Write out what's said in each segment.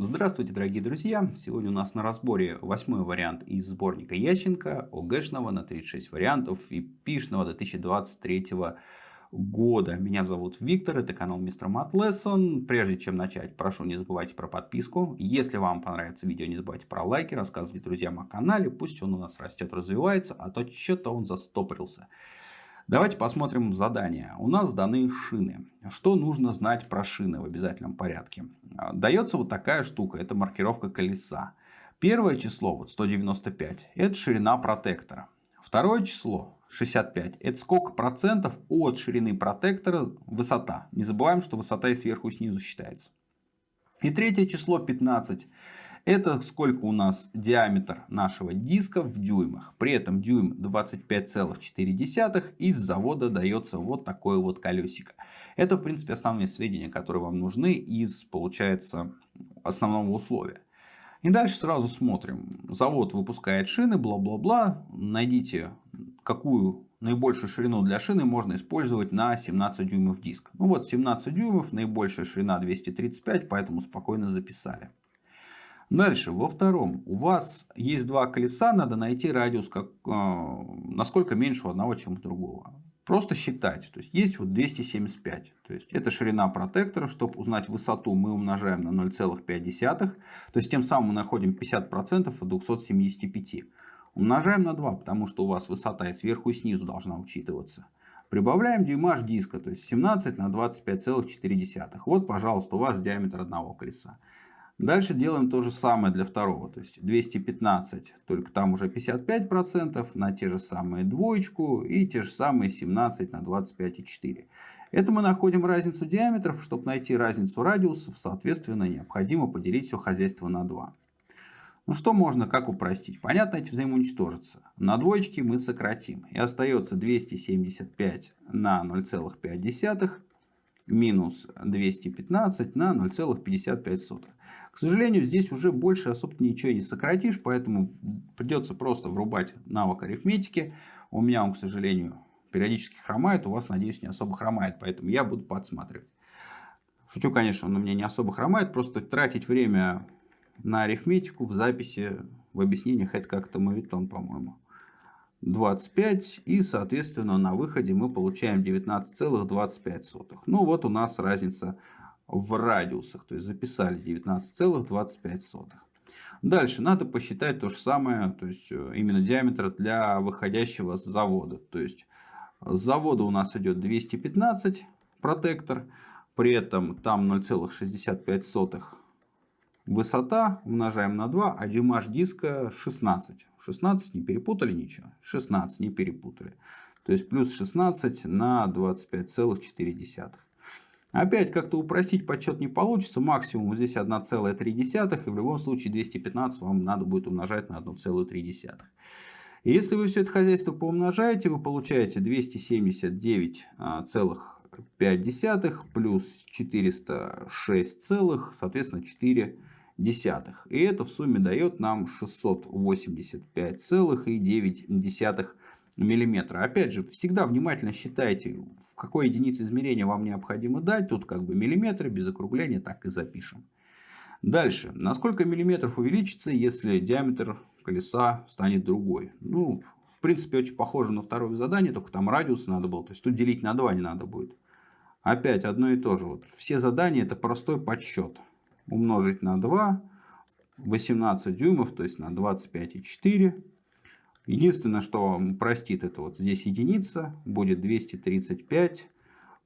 Здравствуйте, дорогие друзья! Сегодня у нас на разборе восьмой вариант из сборника Ященко, ОГЭшного на 36 вариантов и ПИшного 2023 года. Меня зовут Виктор, это канал Мистер Мат Lesson. Прежде чем начать, прошу не забывайте про подписку. Если вам понравится видео, не забывайте про лайки, рассказывайте друзьям о канале. Пусть он у нас растет, развивается, а то что-то он застопорился. Давайте посмотрим задание. У нас даны шины. Что нужно знать про шины в обязательном порядке? А, дается вот такая штука. Это маркировка колеса. Первое число, вот 195, это ширина протектора. Второе число, 65, это сколько процентов от ширины протектора высота. Не забываем, что высота и сверху и снизу считается. И третье число, 15. Это сколько у нас диаметр нашего диска в дюймах. При этом дюйм 25,4. Из завода дается вот такое вот колесико. Это в принципе основные сведения, которые вам нужны из, получается, основного условия. И дальше сразу смотрим. Завод выпускает шины, бла-бла-бла. Найдите, какую наибольшую ширину для шины можно использовать на 17 дюймов диск. Ну вот 17 дюймов, наибольшая ширина 235, поэтому спокойно записали. Дальше, во втором, у вас есть два колеса, надо найти радиус, как, э, насколько меньше у одного, чем у другого. Просто считать. То есть, есть вот 275. То есть, это ширина протектора. Чтобы узнать высоту, мы умножаем на 0,5. То есть, тем самым мы находим 50% от 275. Умножаем на 2, потому что у вас высота и сверху, и снизу должна учитываться. Прибавляем дюймаж диска, то есть 17 на 25,4. Вот, пожалуйста, у вас диаметр одного колеса. Дальше делаем то же самое для второго. То есть 215, только там уже 55% на те же самые двоечку и те же самые 17 на 25,4. Это мы находим разницу диаметров. Чтобы найти разницу радиусов, соответственно, необходимо поделить все хозяйство на 2. Ну что можно, как упростить? Понятно, эти взаимоуничтожатся. На двоечке мы сократим. И остается 275 на 0,5 минус 215 на 0,55. К сожалению, здесь уже больше особо ничего не сократишь, поэтому придется просто врубать навык арифметики. У меня он, к сожалению, периодически хромает, у вас, надеюсь, не особо хромает, поэтому я буду подсматривать. Шучу, конечно, он у меня не особо хромает, просто тратить время на арифметику в записи, в объяснениях, это как-то мавитон, по-моему. 25 и соответственно на выходе мы получаем 19,25. Ну вот у нас разница в радиусах. То есть записали 19,25. Дальше надо посчитать то же самое, то есть э, именно диаметр для выходящего с завода. То есть с завода у нас идет 215 протектор, при этом там 0,65 высота, умножаем на 2, а дюймаж диска 16. 16 не перепутали ничего, 16 не перепутали. То есть плюс 16 на 25,4. Опять как-то упростить подсчет не получится. Максимум здесь 1,3. И в любом случае 215 вам надо будет умножать на 1,3. И если вы все это хозяйство поумножаете, вы получаете 279,5 плюс 406, соответственно 4 десятых. И это в сумме дает нам 685,9 миллиметра. Опять же, всегда внимательно считайте, в какой единице измерения вам необходимо дать. Тут как бы миллиметры, без округления так и запишем. Дальше. На сколько миллиметров увеличится, если диаметр колеса станет другой? Ну, в принципе, очень похоже на второе задание, только там радиус надо было. То есть, тут делить на 2 не надо будет. Опять одно и то же. Вот все задания это простой подсчет. Умножить на 2, 18 дюймов, то есть на 25,4 Единственное, что простит это вот здесь единица, будет 235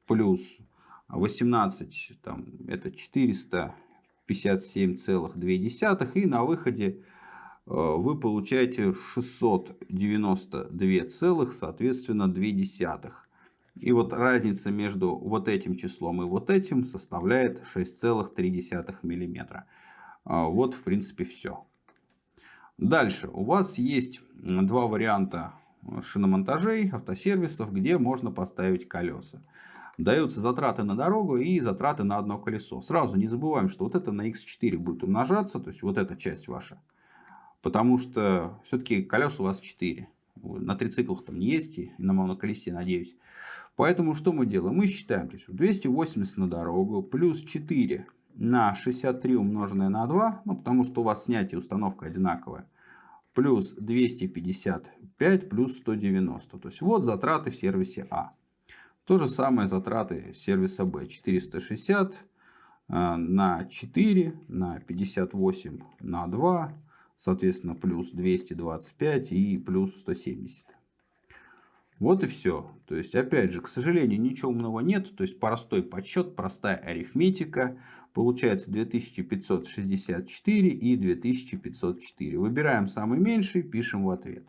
плюс 18, там, это 457,2. И на выходе э, вы получаете 692 целых, соответственно, 2 десятых. И вот разница между вот этим числом и вот этим составляет 6,3 миллиметра. А, вот, в принципе, все. Дальше у вас есть два варианта шиномонтажей, автосервисов, где можно поставить колеса. Даются затраты на дорогу и затраты на одно колесо. Сразу не забываем, что вот это на x4 будет умножаться, то есть вот эта часть ваша. Потому что все-таки колес у вас 4. На трициклах там не есть, и на моноколесе, надеюсь. Поэтому что мы делаем? Мы считаем, то есть 280 на дорогу, плюс 4 на 63 умноженное на 2, ну, потому что у вас снятие установка одинаковая, плюс 255 плюс 190. То есть вот затраты в сервисе А. То же самое затраты сервиса Б. 460 э, на 4 на 58 на 2, соответственно, плюс 225 и плюс 170. Вот и все. То есть, опять же, к сожалению, ничего умного нет. То есть, простой подсчет, простая арифметика. Получается 2564 и 2504. Выбираем самый меньший, пишем в ответ.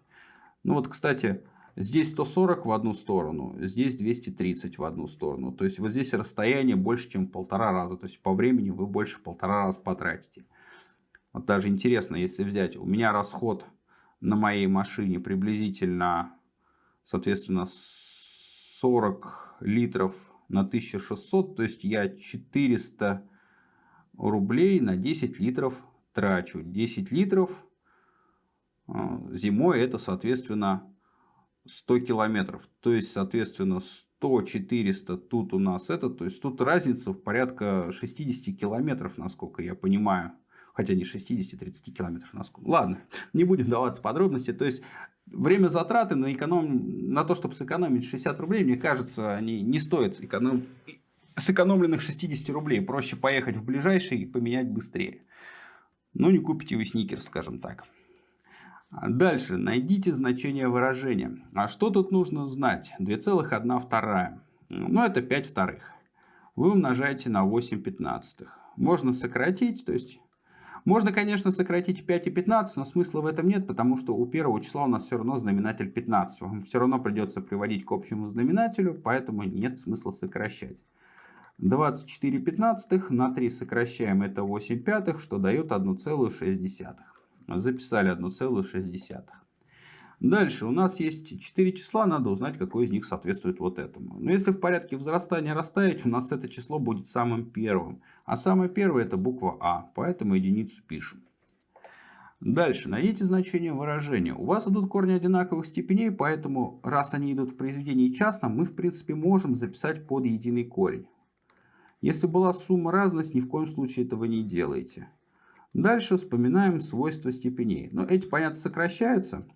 Ну вот, кстати, здесь 140 в одну сторону, здесь 230 в одну сторону. То есть, вот здесь расстояние больше, чем в полтора раза. То есть, по времени вы больше в полтора раза потратите. Вот даже интересно, если взять, у меня расход на моей машине приблизительно соответственно, 40 литров на 1600, то есть я 400 рублей на 10 литров трачу. 10 литров а, зимой это, соответственно, 100 километров. То есть, соответственно, 100, 400 тут у нас это. То есть, тут разница в порядка 60 километров, насколько я понимаю. Хотя не 60-30 километров насколько. Ладно, не будем даваться подробности. То есть, время затраты на, эконом... на то, чтобы сэкономить 60 рублей, мне кажется, они не стоят эконом... сэкономленных 60 рублей. Проще поехать в ближайший и поменять быстрее. Ну, не купите вы сникерс, скажем так. Дальше. Найдите значение выражения. А что тут нужно знать? 2,1 Ну, это 5 вторых. Вы умножаете на 8 пятнадцатых. Можно сократить, то есть можно, конечно, сократить 5 и 15, но смысла в этом нет, потому что у первого числа у нас все равно знаменатель 15. Вам все равно придется приводить к общему знаменателю, поэтому нет смысла сокращать. 24 пятнадцатых на 3 сокращаем, это 8 пятых, что дает 1,6. Записали 1,6. Дальше у нас есть 4 числа, надо узнать, какое из них соответствует вот этому. Но если в порядке взрастания расставить, у нас это число будет самым первым. А самое первое это буква А, поэтому единицу пишем. Дальше, найдите значение выражения. У вас идут корни одинаковых степеней, поэтому раз они идут в произведении частном, мы в принципе можем записать под единый корень. Если была сумма разность, ни в коем случае этого не делайте. Дальше вспоминаем свойства степеней. Но эти, понятно, сокращаются.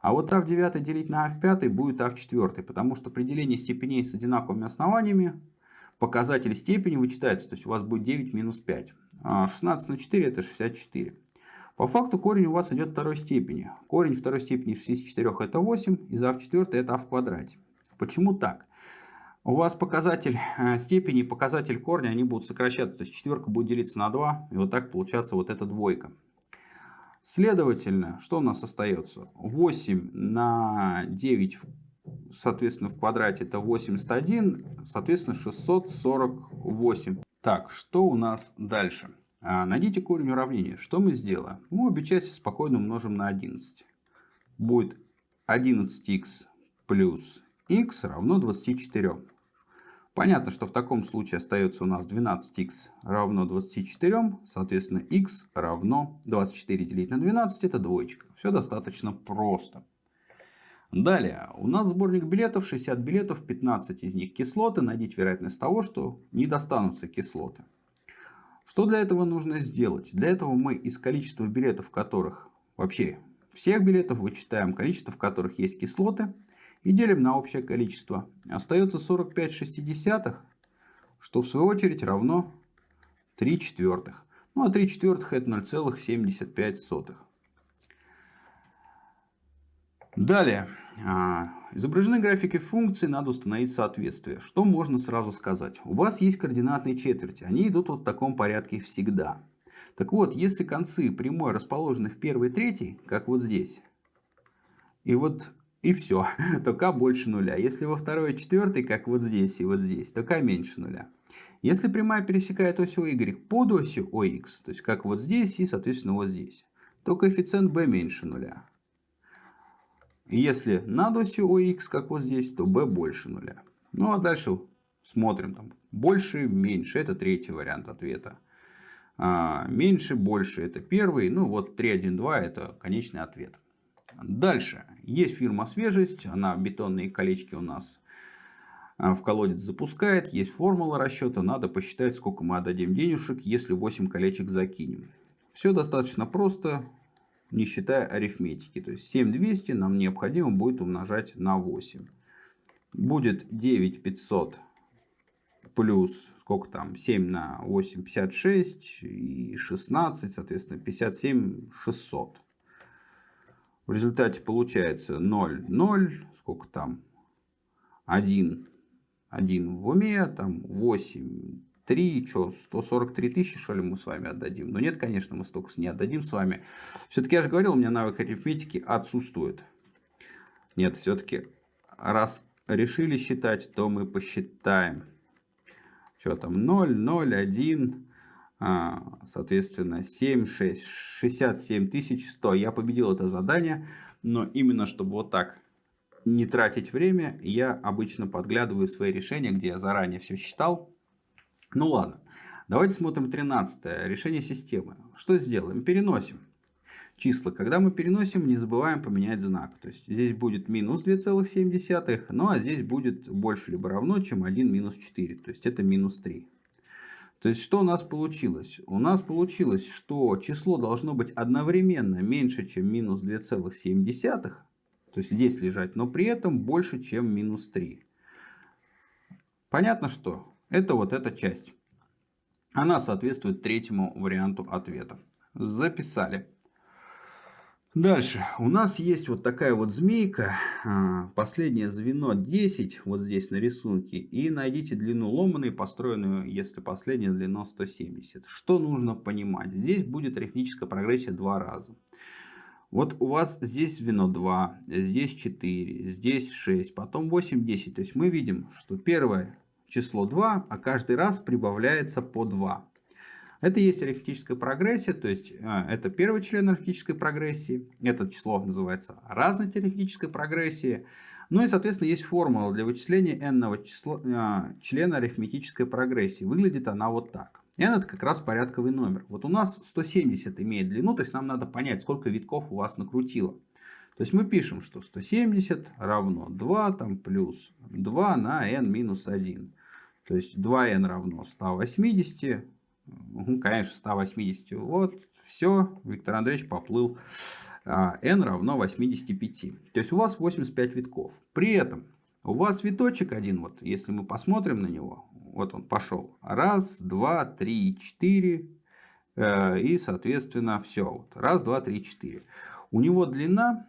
А вот а в 9 делить на а в 5 будет а в 4, потому что при делении степеней с одинаковыми основаниями показатель степени вычитается, то есть у вас будет 9 минус 5. 16 на 4 это 64. По факту корень у вас идет второй степени. Корень второй степени 64 это 8, и а в 4 это а в квадрате. Почему так? У вас показатель э, степени и показатель корня, они будут сокращаться. То есть четверка будет делиться на 2, и вот так получаться вот эта двойка. Следовательно, что у нас остается? 8 на 9, соответственно, в квадрате это 81, соответственно, 648. Так, что у нас дальше? А, найдите корень уравнения. Что мы сделаем? Мы обе части спокойно умножим на 11. Будет 11х плюс х равно 24. Понятно, что в таком случае остается у нас 12х равно 24, соответственно x равно 24 делить на 12, это двоечка. Все достаточно просто. Далее, у нас сборник билетов, 60 билетов, 15 из них кислоты. Найдите вероятность того, что не достанутся кислоты. Что для этого нужно сделать? Для этого мы из количества билетов, которых вообще всех билетов вычитаем количество, в которых есть кислоты и делим на общее количество. Остается 45 шестидесятых, что в свою очередь равно 3 четвертых. Ну а 3 четвертых это 0,75. Далее. А, изображены графики функций, надо установить соответствие. Что можно сразу сказать? У вас есть координатные четверти, они идут вот в таком порядке всегда. Так вот, если концы прямой расположены в первой и как вот здесь, и вот и все, то k больше нуля. Если во второй и четвертой, как вот здесь и вот здесь, то k меньше нуля. Если прямая пересекает ось y под осью OX, то есть как вот здесь и соответственно вот здесь, то коэффициент b меньше нуля. Если над осью OX, как вот здесь, то b больше нуля. Ну а дальше смотрим. Там, больше, меньше. Это третий вариант ответа. А, меньше, больше. Это первый. Ну вот 3, 1, 2 это конечный ответ. Дальше. Есть фирма «Свежесть». Она бетонные колечки у нас а, в колодец запускает, есть формула расчета, надо посчитать, сколько мы отдадим денежек, если 8 колечек закинем. Все достаточно просто, не считая арифметики. То есть 7200 нам необходимо будет умножать на 8. Будет 9500 плюс сколько там 7 на 8 56 и 16 соответственно 57 600 в результате получается 0 0 сколько там 1 1 в уме там 8 3 что 143 тысячи что ли мы с вами отдадим но нет конечно мы столько не отдадим с вами все-таки я же говорил у меня навык арифметики отсутствует нет все-таки раз решили считать то мы посчитаем что там 0, 0, 1, соответственно 7, 6, 67 100. Я победил это задание, но именно чтобы вот так не тратить время, я обычно подглядываю свои решения, где я заранее все считал. Ну ладно, давайте смотрим 13 решение системы. Что сделаем? Переносим числа. Когда мы переносим, не забываем поменять знак. То есть здесь будет минус 2,7, ну а здесь будет больше либо равно, чем 1 минус 4. То есть это минус 3. То есть что у нас получилось? У нас получилось, что число должно быть одновременно меньше, чем минус 2,7. То есть здесь лежать, но при этом больше, чем минус 3. Понятно, что это вот эта часть. Она соответствует третьему варианту ответа. Записали. Дальше. У нас есть вот такая вот змейка. А, последнее звено 10. Вот здесь на рисунке. И найдите длину ломаной, построенную, если последняя длина 170. Что нужно понимать? Здесь будет арифметическая прогрессия два раза. Вот у вас здесь звено 2, здесь 4, здесь 6, потом 8, 10. То есть мы видим, что первое число 2, а каждый раз прибавляется по 2. Это есть арифметическая прогрессия, то есть а, это первый член арифметической прогрессии. Это число называется разной арифметической прогрессии. Ну и, соответственно, есть формула для вычисления n числа, а, члена арифметической прогрессии. Выглядит она вот так. n это как раз порядковый номер. Вот у нас 170 имеет длину, то есть нам надо понять, сколько витков у вас накрутило. То есть мы пишем, что 170 равно 2 там, плюс 2 на n минус 1. То есть 2n равно 180 ну, конечно, 180. Вот, все, Виктор Андреевич поплыл. А, n равно 85. То есть у вас 85 витков. При этом у вас виточек один, вот если мы посмотрим на него, вот он пошел. Раз, два, три, четыре. Э, и, соответственно, все. Вот. Раз, два, три, четыре. У него длина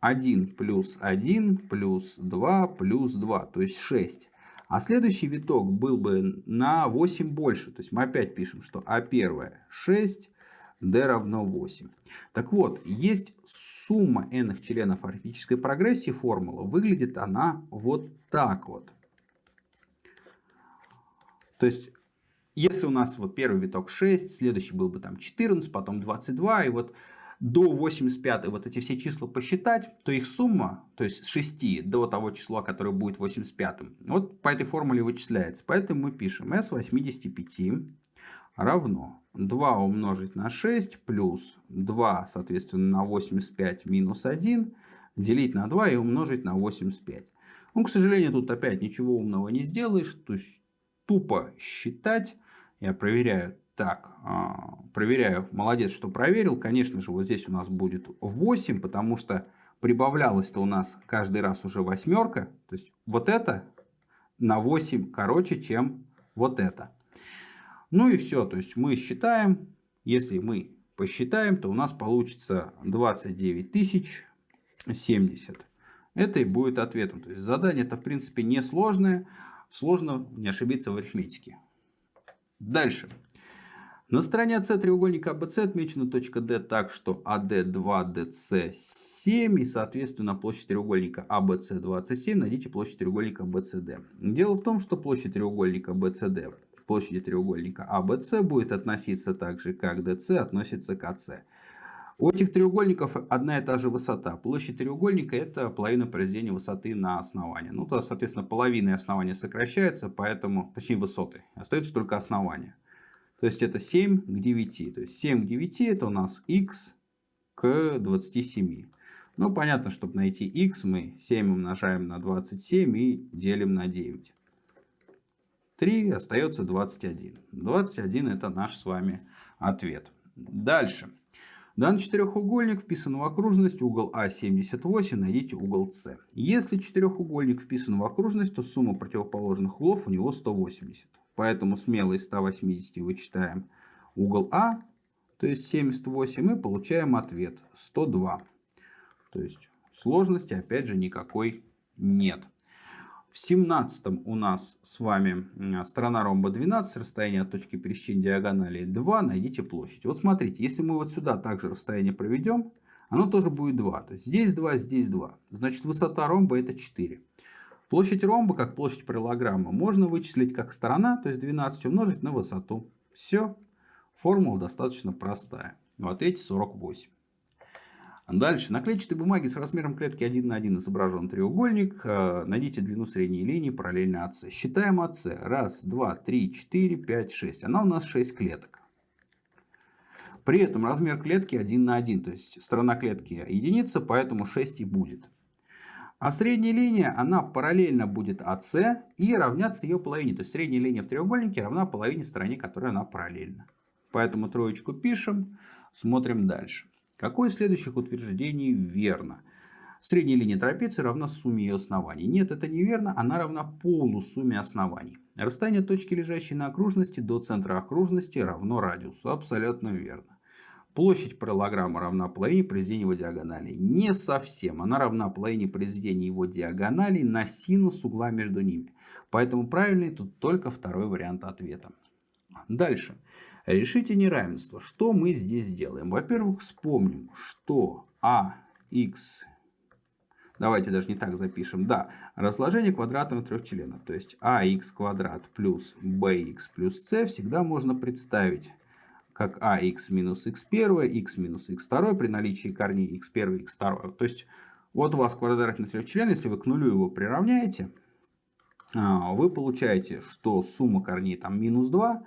1 плюс 1 плюс 2 плюс 2, то есть 6. А следующий виток был бы на 8 больше. То есть мы опять пишем, что А1 6, D равно 8. Так вот, есть сумма n членов арифметической прогрессии формула. Выглядит она вот так вот. То есть, если у нас вот первый виток 6, следующий был бы там 14, потом 22, и вот до 85 вот эти все числа посчитать, то их сумма, то есть с 6 до того числа, которое будет 85, вот по этой формуле вычисляется. Поэтому мы пишем s 85 равно 2 умножить на 6 плюс 2, соответственно, на 85 минус 1, делить на 2 и умножить на 85. Ну, к сожалению, тут опять ничего умного не сделаешь, то есть тупо считать. Я проверяю так, а, проверяю. Молодец, что проверил. Конечно же, вот здесь у нас будет 8, потому что прибавлялось-то у нас каждый раз уже восьмерка. То есть вот это на 8 короче, чем вот это. Ну и все. То есть мы считаем. Если мы посчитаем, то у нас получится 29 тысяч 70. Это и будет ответом. То есть задание это в принципе несложное. Сложно не ошибиться в арифметике. Дальше. На стороне AC треугольника ABC отмечена точка D так, что AD2, DC 7 и, соответственно, площадь треугольника ABC 27. Найдите площадь треугольника BCD. Дело в том, что площадь треугольника BCD площади треугольника ABC будет относиться так же, как DC относится к AC. У этих треугольников одна и та же высота. Площадь треугольника это половина произведения высоты на основание. Ну, то, соответственно, половина основания сокращается, поэтому, точнее высоты. Остается только основание. То есть это 7 к 9. То есть 7 к 9 это у нас x к 27. Ну, понятно, чтобы найти x, мы 7 умножаем на 27 и делим на 9. 3, остается 21. 21 это наш с вами ответ. Дальше. Данный четырехугольник вписан в окружность, угол А 78, найдите угол С. Если четырехугольник вписан в окружность, то сумма противоположных углов у него 180. Поэтому смело из 180 вычитаем угол А, то есть 78, и получаем ответ 102. То есть сложности опять же никакой нет. В 17 у нас с вами сторона ромба 12, расстояние от точки пересечения диагонали 2, найдите площадь. Вот смотрите, если мы вот сюда также расстояние проведем, оно тоже будет 2. То есть здесь 2, здесь 2. Значит высота ромба это 4. Площадь ромба, как площадь параллограмма, можно вычислить как сторона, то есть 12 умножить на высоту. Все. Формула достаточно простая. Вот эти 48. Дальше. На клетчатой бумаге с размером клетки 1 на 1 изображен треугольник. Э, найдите длину средней линии параллельно АС. Считаем АС. Раз, два, три, четыре, пять, шесть. Она у нас 6 клеток. При этом размер клетки 1 на 1. То есть сторона клетки единица, поэтому 6 и будет. А средняя линия, она параллельно будет АС и равняться ее половине. То есть средняя линия в треугольнике равна половине стороне, которой она параллельна. Поэтому троечку пишем, смотрим дальше. Какое из следующих утверждений верно? Средняя линия трапеции равна сумме ее оснований. Нет, это неверно, она равна полусумме оснований. Расстояние точки, лежащей на окружности, до центра окружности равно радиусу. Абсолютно верно. Площадь параллограмма равна половине произведения его диагонали. Не совсем. Она равна половине произведения его диагонали на синус угла между ними. Поэтому правильный тут только второй вариант ответа. Дальше. Решите неравенство. Что мы здесь делаем? Во-первых, вспомним, что АХ, давайте даже не так запишем, да, разложение квадратного трехчлена, то есть АХ квадрат плюс БХ плюс С всегда можно представить как АХ минус х1, х минус х2 при наличии корней х1 и х2. То есть вот у вас квадратный трехчлен, если вы к нулю его приравняете, а, вы получаете, что сумма корней там минус 2,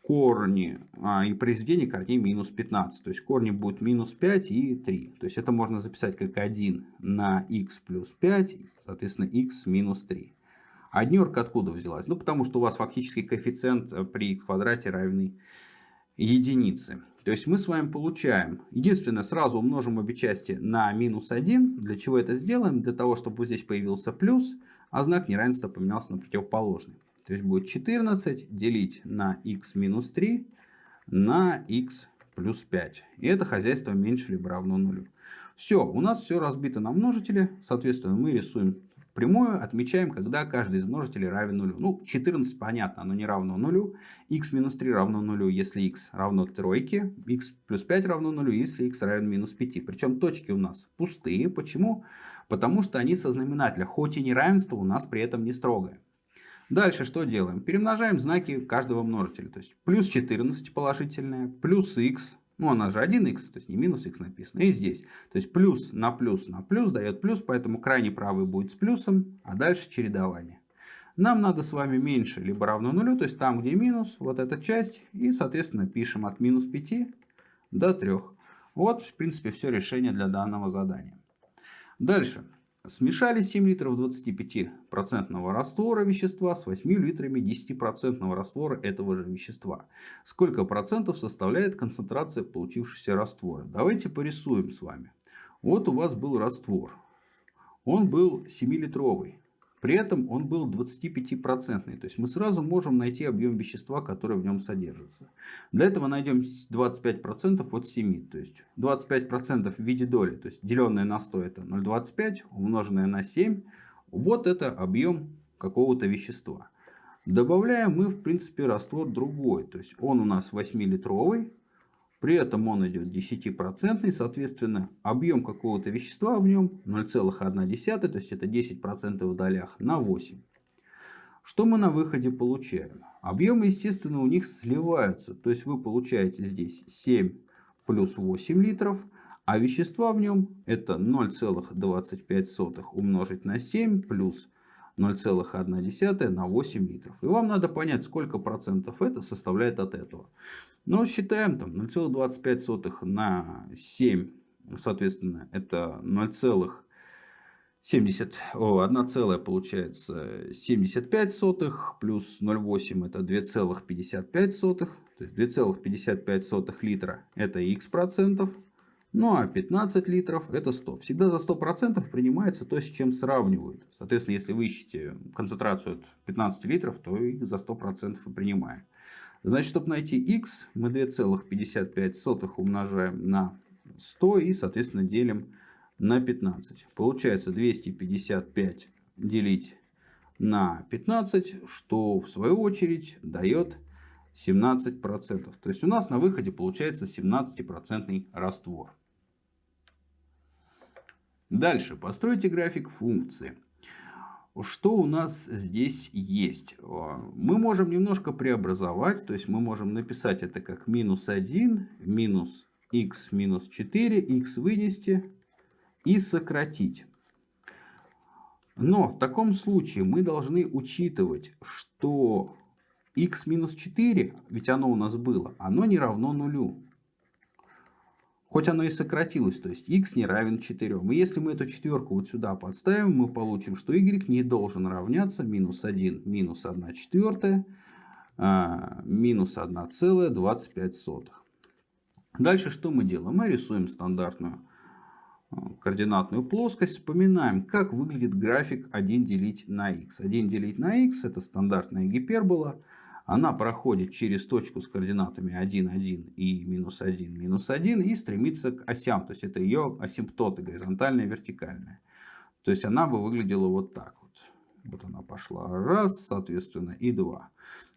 корни а, и произведение корней минус 15. То есть корни будут минус 5 и 3. То есть это можно записать как 1 на x плюс 5, соответственно x минус 3. А днерка откуда взялась? Ну потому что у вас фактически коэффициент э, при x квадрате равный единице. То есть мы с вами получаем, единственное, сразу умножим обе части на минус 1. Для чего это сделаем? Для того, чтобы здесь появился плюс, а знак неравенства поменялся на противоположный. То есть будет 14 делить на x минус 3 на x плюс 5. И это хозяйство меньше либо равно нулю. Все, у нас все разбито на множители. Соответственно, мы рисуем прямую, отмечаем, когда каждый из множителей равен нулю. Ну, 14 понятно, оно не равно нулю. x минус 3 равно нулю, если x равно тройке. x плюс 5 равно нулю, если x равен минус 5. Причем точки у нас пустые. Почему? Потому что они со знаменателя. Хоть и неравенство у нас при этом не строгое. Дальше что делаем? Перемножаем знаки каждого множителя. То есть плюс 14 положительное, плюс x, ну она же 1х, то есть не минус x написано, и здесь. То есть плюс на плюс на плюс дает плюс, поэтому крайний правый будет с плюсом, а дальше чередование. Нам надо с вами меньше либо равно нулю, то есть там где минус, вот эта часть, и соответственно пишем от минус 5 до 3. Вот в принципе все решение для данного задания. Дальше. Смешали 7 литров 25% раствора вещества с 8 литрами 10% раствора этого же вещества. Сколько процентов составляет концентрация получившегося раствора? Давайте порисуем с вами. Вот у вас был раствор. Он был 7-литровый. При этом он был 25%. То есть мы сразу можем найти объем вещества, который в нем содержится. Для этого найдем 25% от 7. То есть 25% в виде доли. То есть деленное на 100 это 0,25 умноженное на 7. Вот это объем какого-то вещества. Добавляем мы в принципе раствор другой. То есть он у нас 8-литровый. При этом он идет 10%, соответственно, объем какого-то вещества в нем 0,1, то есть это 10% в долях на 8. Что мы на выходе получаем? Объемы, естественно, у них сливаются. То есть вы получаете здесь 7 плюс 8 литров, а вещества в нем это 0,25 умножить на 7 плюс 0,1 на 8 литров. И вам надо понять, сколько процентов это составляет от этого. Но считаем там 0,25 на 7, соответственно, это 0,25 70, о, 1 целая получается 75 сотых, плюс 0,8 это 2,55 сотых. То есть 2,55 сотых литра это x процентов. Ну а 15 литров это 100. Всегда за 100 процентов принимается то, с чем сравнивают. Соответственно, если вы ищете концентрацию от 15 литров, то и за 100 процентов и принимаем. Значит, чтобы найти x, мы 2,55 умножаем на 100 и, соответственно, делим на 15. Получается 255 делить на 15, что в свою очередь дает 17%. То есть у нас на выходе получается 17% раствор. Дальше постройте график функции. Что у нас здесь есть? Мы можем немножко преобразовать, то есть мы можем написать это как минус 1, минус x минус 4, x вынести, и сократить. Но в таком случае мы должны учитывать, что x минус 4, ведь оно у нас было, оно не равно нулю. Хоть оно и сократилось, то есть x не равен 4. И если мы эту четверку вот сюда подставим, мы получим, что y не должен равняться минус 1 минус 1 четвертая а, минус 1,25. Дальше что мы делаем? Мы рисуем стандартную координатную плоскость, вспоминаем, как выглядит график 1 делить на x. 1 делить на x это стандартная гипербола. Она проходит через точку с координатами 1, 1 и минус 1, минус 1 и стремится к осям. То есть это ее асимптоты, горизонтальная и вертикальная. То есть она бы выглядела вот так вот. Вот она пошла раз, соответственно, и два.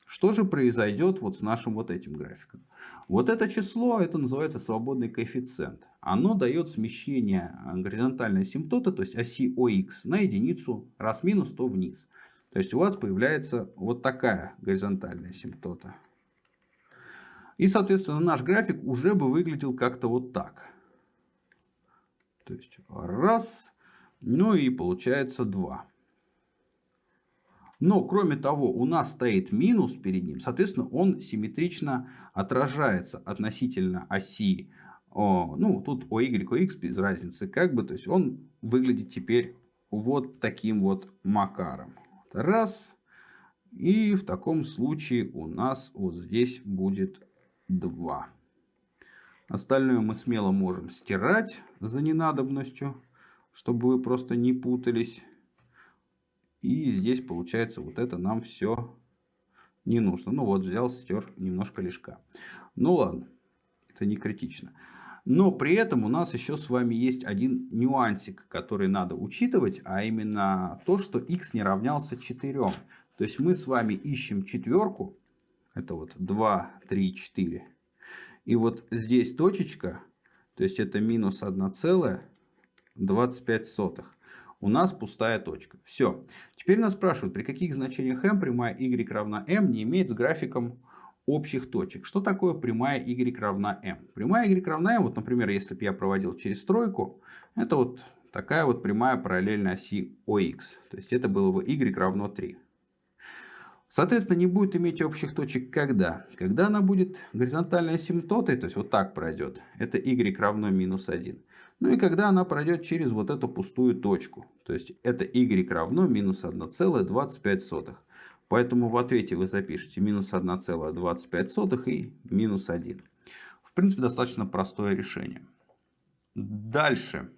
Что же произойдет вот с нашим вот этим графиком? Вот это число, это называется свободный коэффициент. Оно дает смещение горизонтальной асимптоты, то есть оси ОХ, на единицу раз минус, то вниз. То есть у вас появляется вот такая горизонтальная асимптота. И, соответственно, наш график уже бы выглядел как-то вот так. То есть раз, ну и получается два. Но, кроме того, у нас стоит минус перед ним, соответственно, он симметрично отражается относительно оси, о, ну, тут о y, о x без разницы, как бы, то есть он выглядит теперь вот таким вот макаром. Раз. И в таком случае у нас вот здесь будет 2. Остальное мы смело можем стирать за ненадобностью, чтобы вы просто не путались. И здесь получается вот это нам все не нужно. Ну вот взял, стер немножко лишка. Ну ладно, это не критично. Но при этом у нас еще с вами есть один нюансик, который надо учитывать, а именно то, что x не равнялся 4. То есть мы с вами ищем четверку, это вот 2, 3, 4. И вот здесь точечка, то есть это минус 1,25 у нас пустая точка. Все. Теперь нас спрашивают, при каких значениях m прямая y равна m не имеет с графиком общих точек. Что такое прямая y равна m? Прямая y равна m, вот, например, если бы я проводил через стройку, это вот такая вот прямая параллельно оси OX. То есть это было бы y равно 3. Соответственно, не будет иметь общих точек когда? Когда она будет горизонтальной асимптотой, то есть вот так пройдет, это y равно минус 1. Ну и когда она пройдет через вот эту пустую точку, то есть это y равно минус 1,25. Поэтому в ответе вы запишете минус 1,25 и минус 1. В принципе, достаточно простое решение. Дальше.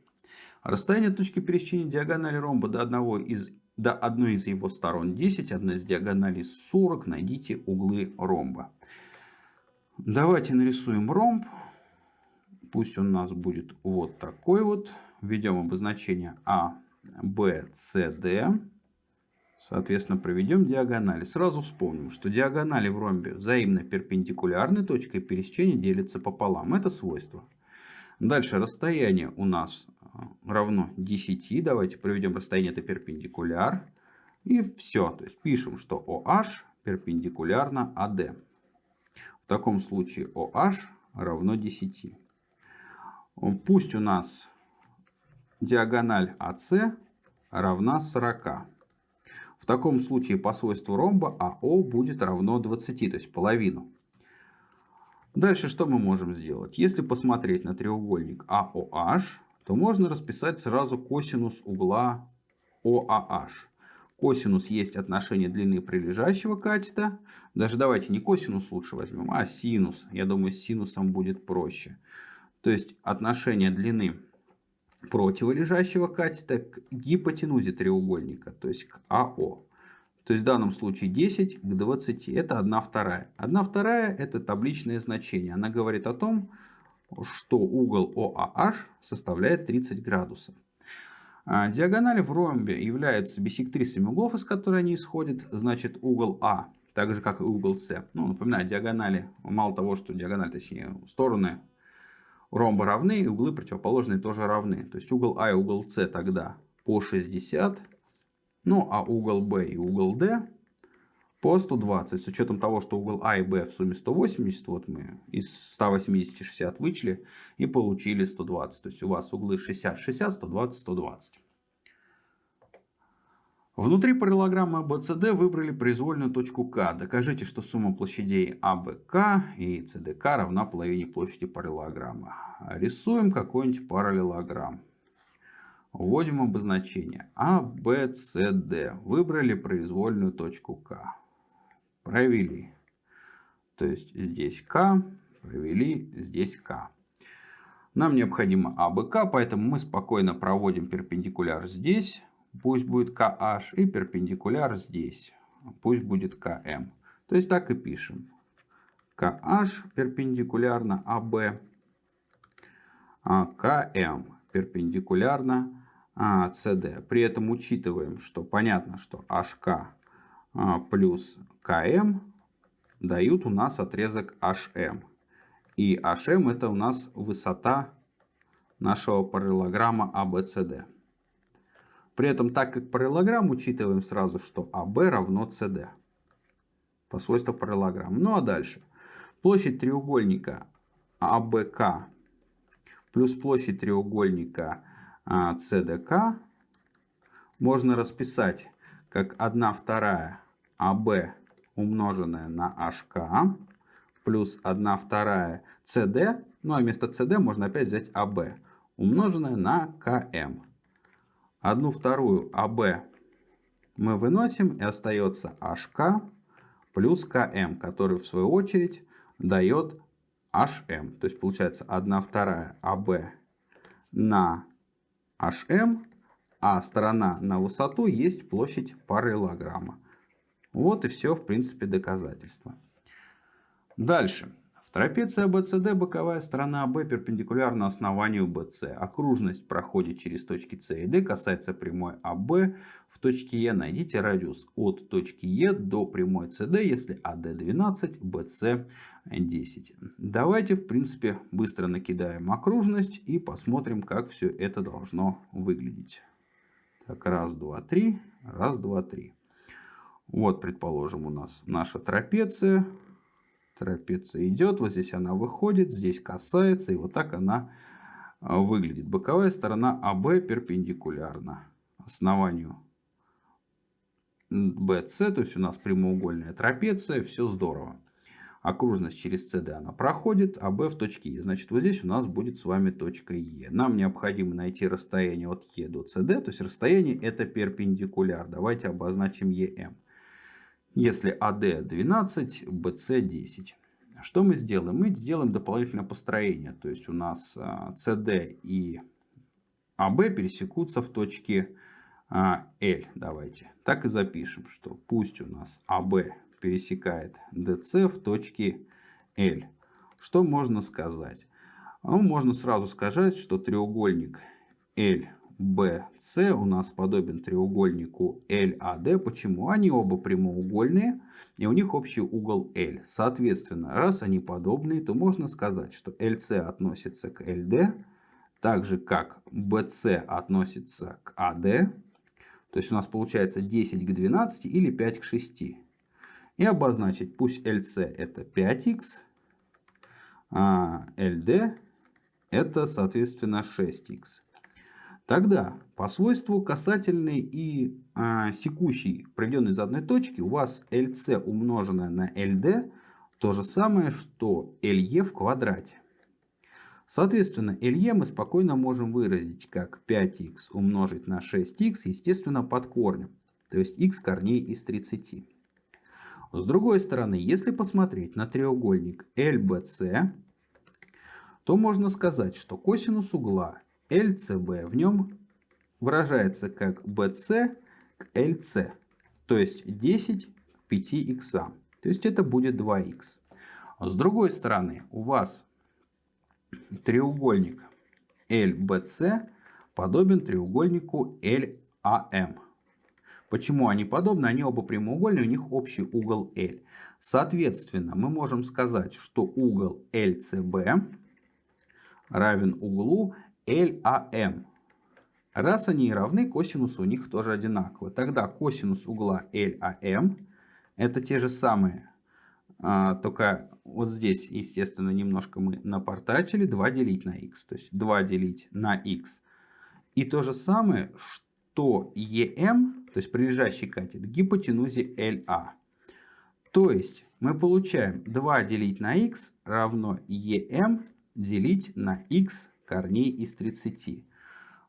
Расстояние точки пересечения диагонали ромба до одного из до одной из его сторон 10, одна из диагоналей 40. Найдите углы ромба. Давайте нарисуем ромб. Пусть он у нас будет вот такой вот. Введем обозначение А, Б, С, Д. Соответственно, проведем диагонали. Сразу вспомним, что диагонали в ромбе взаимно перпендикулярны, точкой пересечения делятся пополам. Это свойство. Дальше расстояние у нас равно 10. Давайте проведем расстояние, это перпендикуляр. И все. То есть пишем, что OH перпендикулярно AD. В таком случае OH равно 10. Пусть у нас диагональ AC равна 40. В таком случае по свойству ромба АО будет равно 20, то есть половину. Дальше что мы можем сделать? Если посмотреть на треугольник AOH, то можно расписать сразу косинус угла OAH. Косинус есть отношение длины прилежащего катета. Даже давайте не косинус лучше возьмем, а синус. Я думаю, с синусом будет проще. То есть отношение длины противолежащего катета к гипотенузе треугольника, то есть к АО. То есть в данном случае 10 к 20 это 1 вторая. 1 вторая это табличное значение. Она говорит о том, что угол ОАH составляет 30 градусов. А диагонали в ромбе являются биссектрисами углов, из которых они исходят. Значит угол А, так же как и угол С. Ну, напоминаю, диагонали, мало того, что диагонали, точнее стороны ромба равны, и углы противоположные тоже равны. То есть угол А и угол С тогда по 60 ну, а угол B и угол D по 120. С учетом того, что угол А и Б в сумме 180, вот мы из 180 60 вычли и получили 120. То есть у вас углы 60, 60, 120, 120. Внутри параллелограммы ABCD выбрали произвольную точку К. Докажите, что сумма площадей АБК и СДК равна половине площади параллелограмма. Рисуем какой-нибудь параллелограмм. Вводим обозначение А, С, Д. Выбрали произвольную точку К. Провели. То есть здесь К, провели здесь К. Нам необходимо АБК, поэтому мы спокойно проводим перпендикуляр здесь. Пусть будет KH и перпендикуляр здесь. Пусть будет КМ. То есть так и пишем. KH перпендикулярно АБ, а КМ перпендикулярно CD. А, При этом учитываем, что понятно, что HK а, плюс KM дают у нас отрезок HM. И HM это у нас высота нашего параллелограмма ABCD. При этом, так как параллелограмм, учитываем сразу, что AB равно CD. По свойству параллелограмма. Ну а дальше. Площадь треугольника ABK плюс площадь треугольника CDK а, можно расписать как 1 вторая AB умноженная на HK плюс 1 вторая CD, ну а вместо CD можно опять взять AB умноженная на KM. 1 вторую AB мы выносим и остается HK плюс KM, который в свою очередь дает HM. То есть получается 1 вторая AB на HM, а сторона на высоту есть площадь параллелограмма. Вот и все, в принципе, доказательство. Дальше. В трапеции ABCD боковая сторона AB перпендикулярна основанию BC. Окружность проходит через точки C и D, касается прямой AB в точке E. Найдите радиус от точки E до прямой CD, если AD 12, BC 10. Давайте, в принципе, быстро накидаем окружность и посмотрим, как все это должно выглядеть. Так, раз, два, три. Раз, два, три. Вот, предположим, у нас наша трапеция. Трапеция идет, вот здесь она выходит, здесь касается, и вот так она а, выглядит. Боковая сторона АБ перпендикулярна основанию BC, то есть у нас прямоугольная трапеция, все здорово окружность через CD она проходит, а B в точке E. Значит, вот здесь у нас будет с вами точка E. Нам необходимо найти расстояние от E до CD, то есть расстояние это перпендикуляр. Давайте обозначим EM. Если AD 12, BC 10. Что мы сделаем? Мы сделаем дополнительное построение. То есть у нас CD а, и AB пересекутся в точке L. Давайте. Так и запишем, что пусть у нас AB пересекает DC в точке L. Что можно сказать? Ну, можно сразу сказать, что треугольник LBC у нас подобен треугольнику LAD. Почему? Они оба прямоугольные, и у них общий угол L. Соответственно, раз они подобные, то можно сказать, что LC относится к LD, так же как BC относится к AD. То есть у нас получается 10 к 12 или 5 к 6 и обозначить, пусть LC это 5х, а LD это соответственно 6х. Тогда по свойству касательный и а, секущий, проведенный из одной точки, у вас LC умноженное на LD то же самое, что LE в квадрате. Соответственно, LE мы спокойно можем выразить как 5х умножить на 6х, естественно, под корнем. То есть х корней из 30. С другой стороны, если посмотреть на треугольник LBC, то можно сказать, что косинус угла LCB в нем выражается как BC к LC, то есть 10 к 5х. То есть это будет 2х. С другой стороны, у вас треугольник LBC подобен треугольнику LAM. Почему они подобны? Они оба прямоугольные, у них общий угол L. Соответственно, мы можем сказать, что угол LCB равен углу LAM. Раз они равны, косинус у них тоже одинаковый. Тогда косинус угла LAM это те же самые, а, только вот здесь, естественно, немножко мы напортачили 2 делить на x. То есть 2 делить на x. И то же самое, что EM, то есть прилежащий катет, гипотенузе LA. То есть мы получаем 2 делить на x равно EM делить на x корней из 30.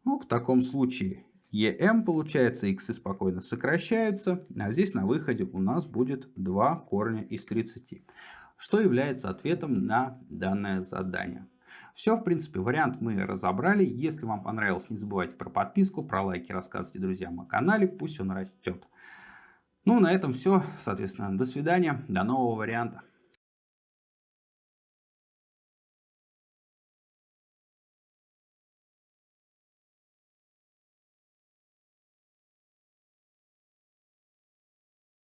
Ну, в таком случае EM получается, x спокойно сокращаются, а здесь на выходе у нас будет 2 корня из 30 что является ответом на данное задание. Все, в принципе, вариант мы разобрали. Если вам понравилось, не забывайте про подписку, про лайки, рассказывайте друзьям о канале, пусть он растет. Ну, на этом все. Соответственно, до свидания, до нового варианта.